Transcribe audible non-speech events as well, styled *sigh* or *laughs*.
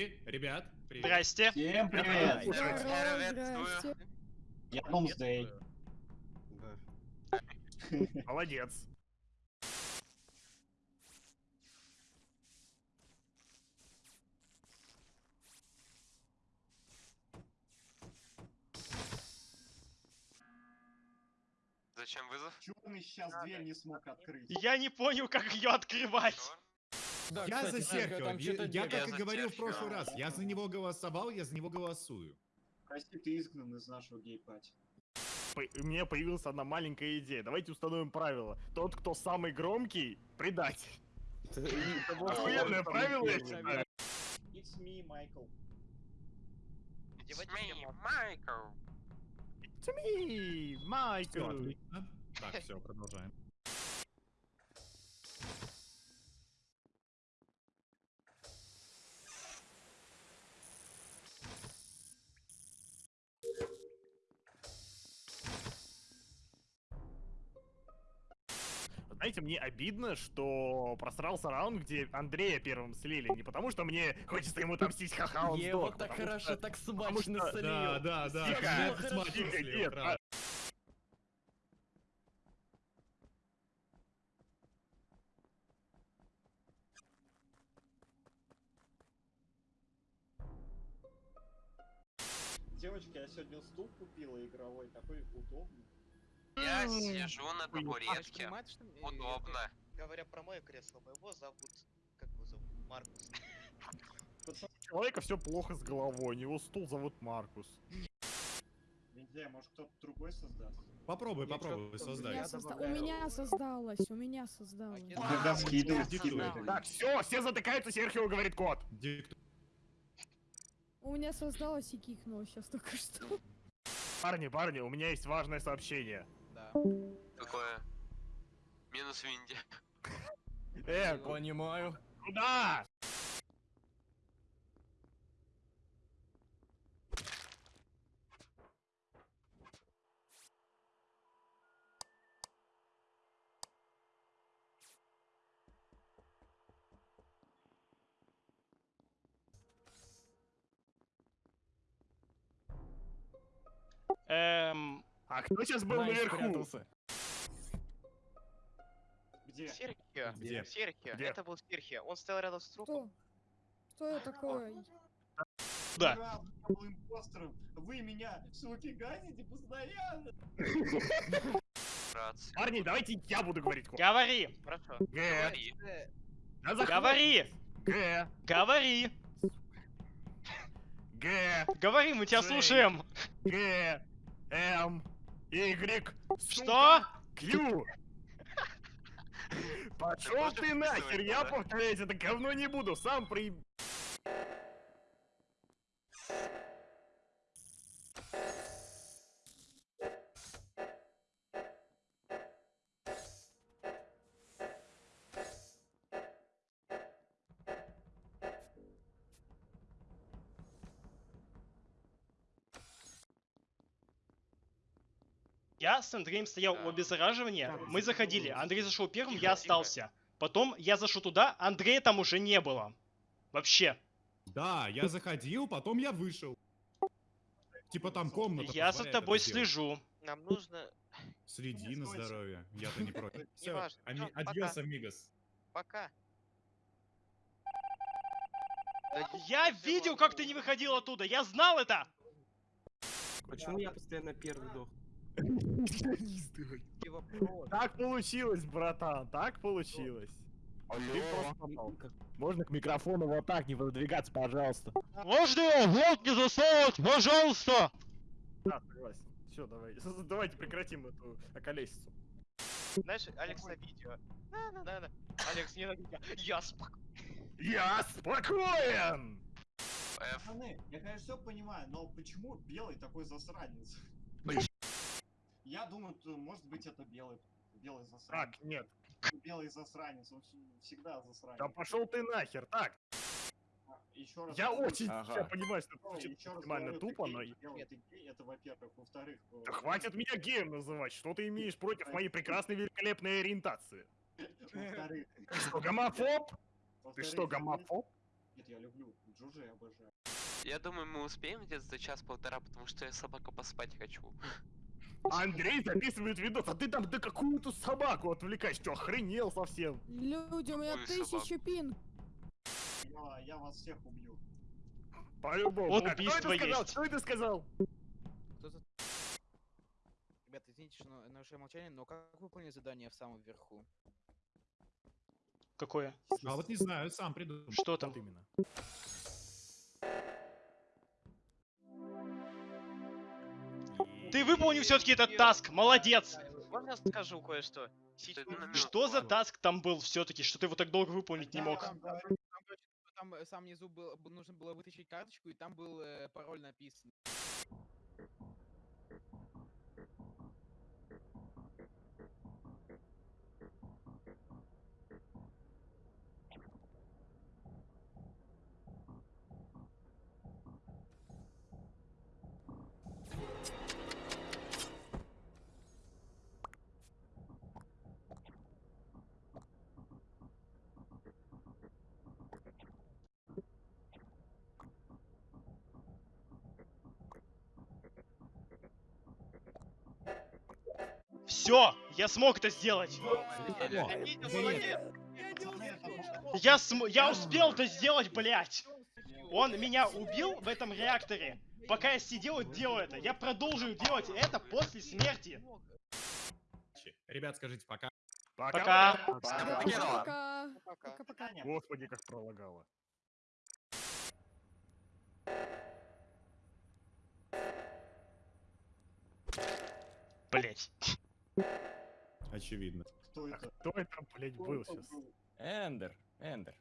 Ребят, привет. Здрасте. Всем привет! Здравствуйте. Я Домсдей. Молодец. Зачем вызов? Черный сейчас дверь не смог открыть. Я не понял, как ее открывать. Чёрт. Я за Серхио. Я, я как и говорил в прошлый раз, я за него голосовал, я за него голосую. Прости, ты изгнан из нашего гей-пати. По- У меня появилась одна маленькая идея. Давайте установим правило. Тот, кто самый громкий, предать. Охуенное правило, я считаю. It's me, Майкл. It's me, Майкл. It's me, отлично. Так, все, продолжаем. Знаете, мне обидно, что просрался раунд, где Андрея первым слили. Не потому, что мне хочется ему отомстить, ха-ха, он сдох, вот так хорошо, что- так смачно что- слил. Да, да, да. Тихо. Девочки, я сегодня стул купила игровой, такой удобный. Я сижу на табуретке. Удобно. Говоря про мое кресло, моего зовут... Как его зовут? Маркус. У человека все плохо с головой, у него стул зовут Маркус. Не знаю, может кто-то другой создаст? Попробуй, Я попробуй, создай. меня, Я созда- у меня создалось, у меня создалось. Тогда скидывай. Диктуй. Так, все, все затыкаются, Серхио говорит код. Диктуй. У меня создалось и кикнуло сейчас только что. Парни, парни, у меня есть важное сообщение. Какое? Минус Винди. Э, Понимаю. куда? Эм, А кто сейчас был Найс наверху? спрятался. Где? Серхио. Где? Серхио. Где? Это был Серхио. Он стоял рядом с трупом. Что? Что это такое? да. Я был импостером. Вы меня, суки, газите постоянно. Братцы. Парни, давайте я буду говорить. Говори. Хорошо. Г. Говори. Э, Да заходи. Говори. Г. Говори. Г. Говори, мы тебя Жень. слушаем. Г. М. Y. Что? Q. *laughs* Пошел ты нахер, я повторять это говно не буду, сам при... Я с Андреем стоял у Да. обеззараживания, мы заходили, Андрей зашел первым, я остался. Потом я зашел туда, Андрея там уже не было. Вообще. Да, я заходил, потом я вышел. Типа там комната. Я за тобой слежу. Нам нужно... Следи на здоровье. Я-то не против. *laughs* Все, адьос, амигос. Пока. Я видел, как ты не выходил оттуда, я знал это! Почему я постоянно первый дох? *laughs* Вопрос. *laughs* Так получилось, братан, так получилось. Попал. Можно к микрофону вот так не выдвигаться, пожалуйста. Можно его в рот не засовывать, пожалуйста! Да, согласен. Все, давайте. *laughs* Давайте прекратим эту околесицу. Знаешь, Алекс на видео. Да-да-да. Алекс, не надо. Я спок... Я спокоен! Пацаны, я, конечно, все понимаю, но почему белый такой засранец? Я думаю, то, может быть, это белый. Белый засранец. Так, нет. Белый засранец, он вс- всегда засранец. Да пошел ты нахер. Так, Еще раз. я говорю, очень Ага. я понимаю, что это звучит максимально тупо, но... это во-первых. Во-вторых... э, Да хватит меня геем называть. Что ты имеешь *laughs* против моей прекрасной великолепной ориентации? Во-вторых... *laughs* Ты что, гомофоб? Ты что, гомофоб? Нет, я люблю. Джуджи я обожаю. Я думаю, мы успеем где-то за час-полтора, потому что я собака поспать хочу. *laughs* Андрей записывает видос, а ты там да какую-то собаку отвлекаешь, что охренел совсем? Люди, у меня тысяча пинг. Я, я вас всех убью. По-любому. Вот кто убийство это сказал? есть. Что это сказал? Кто за... Ребята, извините, что на- нарушаю молчание, но как выполнить задание в самом верху? Какое? А вот не знаю, сам придумал. Что там? Вот именно. Ты выполнил все-таки этот таск, молодец! Можно скажу кое-что? Что за таск там был все-таки, что ты его так долго выполнить не мог? Там, э, сам внизу был, б- нужно было вытащить карточку, и там был э, пароль написан. Все, я смог это сделать. Я см... я успел это сделать, блять. Он меня убил в этом реакторе. Пока я сидел и делал это, я продолжу делать это после смерти. Ребят, скажите пока. Пока. Пока. Пока-пока. Таня, Господи, как пролагало. Блять. Очевидно. Кто А это? кто это, блядь, был сейчас? Эндер, Эндер.